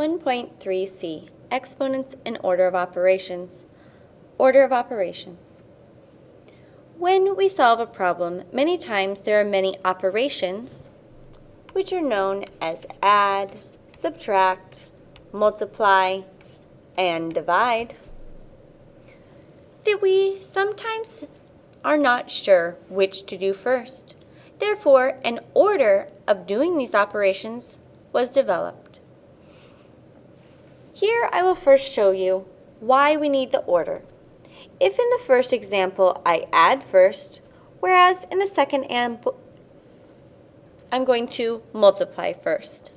1.3c, exponents and order of operations. Order of operations. When we solve a problem, many times there are many operations, which are known as add, subtract, multiply, and divide, that we sometimes are not sure which to do first. Therefore, an order of doing these operations was developed. Here I will first show you why we need the order. If in the first example I add first, whereas in the second example I'm going to multiply first.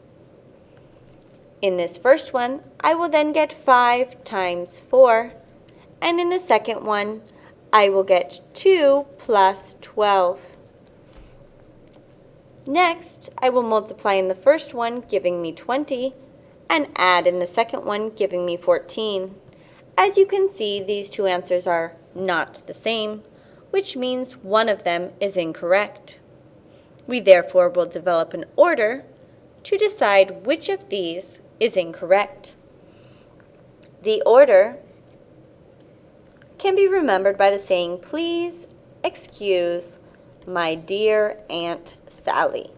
In this first one, I will then get 5 times 4, and in the second one, I will get 2 plus 12. Next, I will multiply in the first one, giving me 20, and add in the second one, giving me 14. As you can see, these two answers are not the same, which means one of them is incorrect. We therefore will develop an order to decide which of these is incorrect. The order can be remembered by the saying, please excuse my dear Aunt Sally.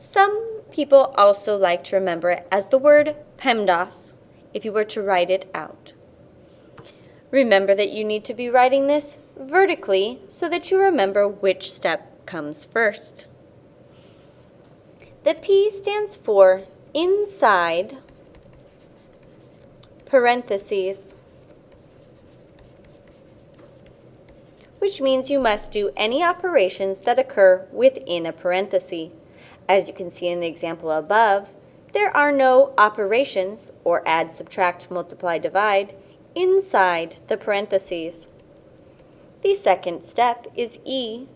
Some people also like to remember it as the word PEMDAS if you were to write it out. Remember that you need to be writing this vertically so that you remember which step comes first. The P stands for inside parentheses, which means you must do any operations that occur within a parenthesis. As you can see in the example above, there are no operations, or add, subtract, multiply, divide, inside the parentheses. The second step is E,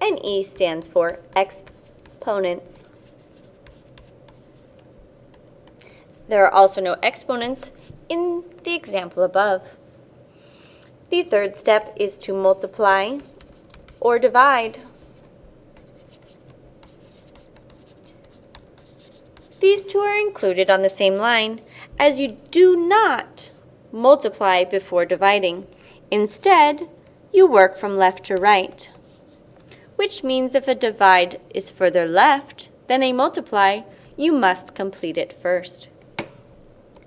and E stands for exponents. There are also no exponents in the example above. The third step is to multiply or divide. These two are included on the same line as you do not multiply before dividing. Instead, you work from left to right, which means if a divide is further left than a multiply, you must complete it first.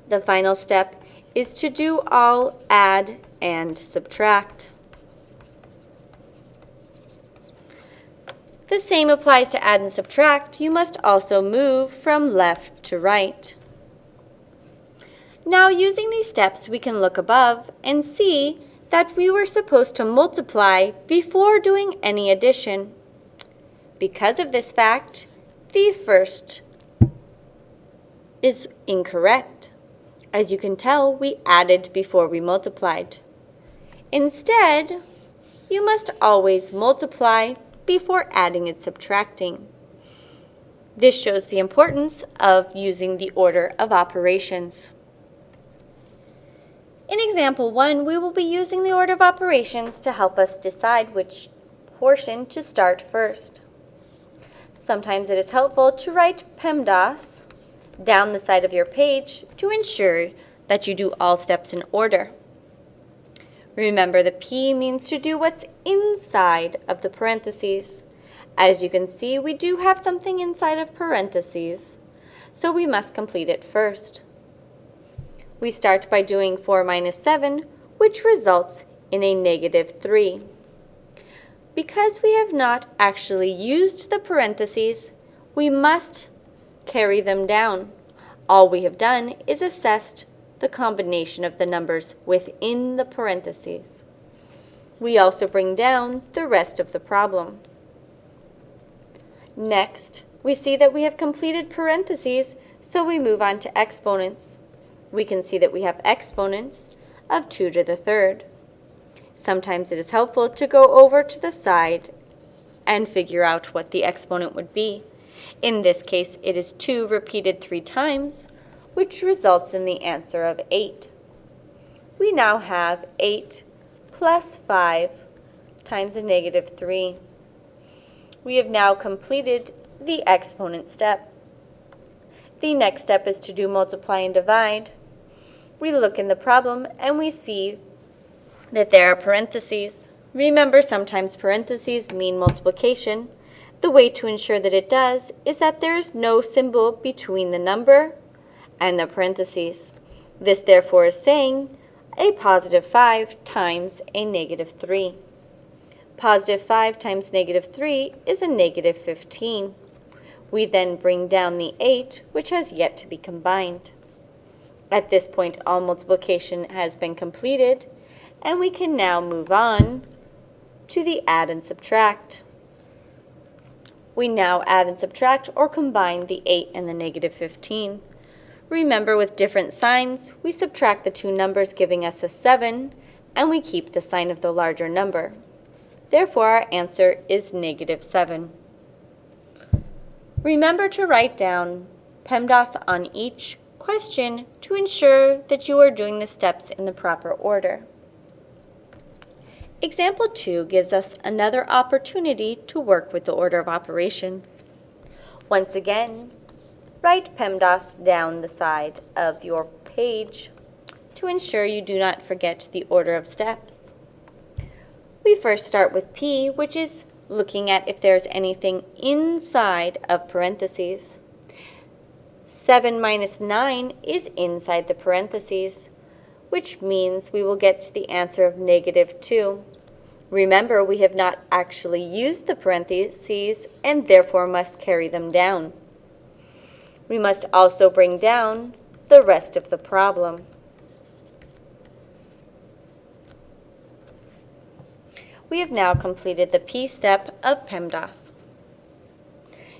The final step is to do all add and subtract. The same applies to add and subtract. You must also move from left to right. Now using these steps we can look above and see that we were supposed to multiply before doing any addition. Because of this fact, the first is incorrect. As you can tell, we added before we multiplied. Instead, you must always multiply before adding and subtracting. This shows the importance of using the order of operations. In example 1, we will be using the order of operations to help us decide which portion to start first. Sometimes it is helpful to write PEMDAS down the side of your page to ensure that you do all steps in order. Remember, the P means to do what's inside of the parentheses. As you can see, we do have something inside of parentheses, so we must complete it first. We start by doing 4 minus 7, which results in a negative 3. Because we have not actually used the parentheses, we must carry them down. All we have done is assessed the combination of the numbers within the parentheses. We also bring down the rest of the problem. Next, we see that we have completed parentheses, so we move on to exponents. We can see that we have exponents of 2 to the third. Sometimes it is helpful to go over to the side and figure out what the exponent would be. In this case, it is 2 repeated 3 times, which results in the answer of 8. We now have 8 plus 5 times a negative 3. We have now completed the exponent step. the next step is to do multiply and divide. We look in the problem and we see that there are parentheses. Remember, sometimes parentheses mean multiplication. The way to ensure that it does is that there is no symbol between the number and the parentheses. This therefore is saying a positive 5 times a negative 3. Positive 5 times negative 3 is a negative 15. We then bring down the 8, which has yet to be combined. At this point, all multiplication has been completed, and we can now move on to the add and subtract. We now add and subtract or combine the 8 and the negative 15. Remember, with different signs, we subtract the two numbers giving us a 7, and we keep the sign of the larger number. Therefore, our answer is negative 7. Remember to write down PEMDAS on each question to ensure that you are doing the steps in the proper order. Example 2 gives us another opportunity to work with the order of operations. Once again, write PEMDAS down the side of your page to ensure you do not forget the order of steps. We first start with P, which is looking at if there's anything inside of parentheses. 7 minus 9 is inside the parentheses which means we will get to the answer of negative 2. Remember, we have not actually used the parentheses and therefore must carry them down. We must also bring down the rest of the problem. We have now completed the P step of PEMDAS.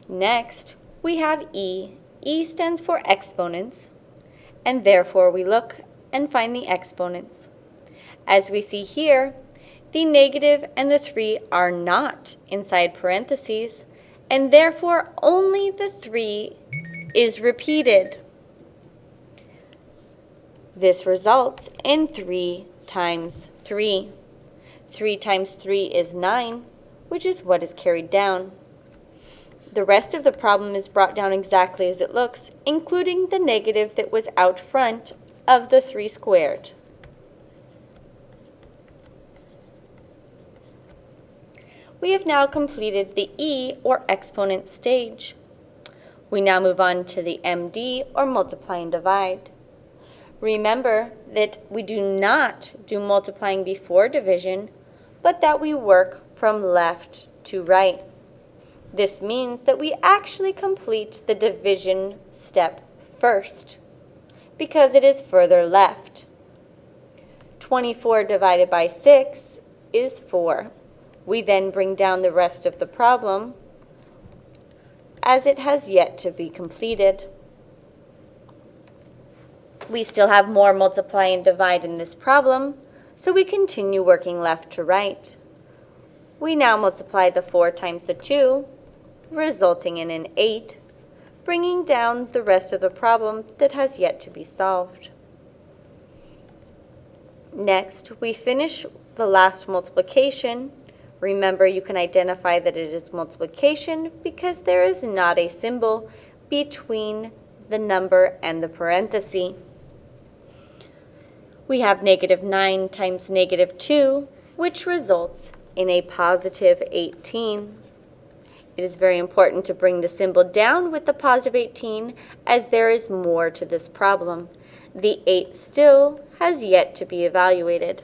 Next, we have E. E stands for exponents, and therefore we look and find the exponents. As we see here, the negative and the 3 are not inside parentheses, and therefore only the 3 is repeated. This results in 3 times 3. 3 times 3 is 9, which is what is carried down. The rest of the problem is brought down exactly as it looks, including the negative that was out front of the 3 squared. We have now completed the E or exponent stage. We now move on to the MD or multiply and divide. Remember that we do not do multiplying before division, but that we work from left to right. This means that we actually complete the division step first because it is further left. 24 divided by 6 is 4. We then bring down the rest of the problem as it has yet to be completed. We still have more multiply and divide in this problem, so we continue working left to right. We now multiply the 4 times the 2, resulting in an 8 bringing down the rest of the problem that has yet to be solved. Next, we finish the last multiplication. Remember, you can identify that it is multiplication because there is not a symbol between the number and the parenthesis. We have negative 9 times negative 2, which results in a positive 18. It is very important to bring the symbol down with the positive 18 as there is more to this problem. The 8 still has yet to be evaluated.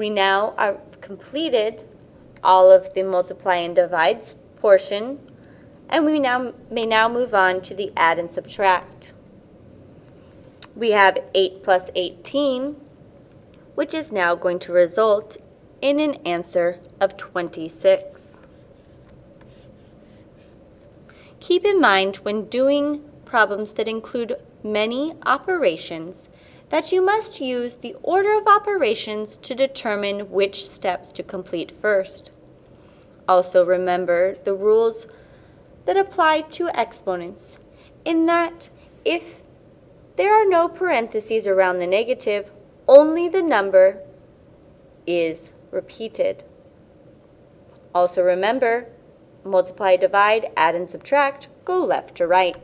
We now have completed all of the multiply and divides portion and we now may now move on to the add and subtract. We have 8 plus 18 which is now going to result in an answer of 26. Keep in mind when doing problems that include many operations that you must use the order of operations to determine which steps to complete first. Also remember the rules that apply to exponents in that if there are no parentheses around the negative, only the number is repeated. Also remember multiply, divide, add, and subtract go left to right.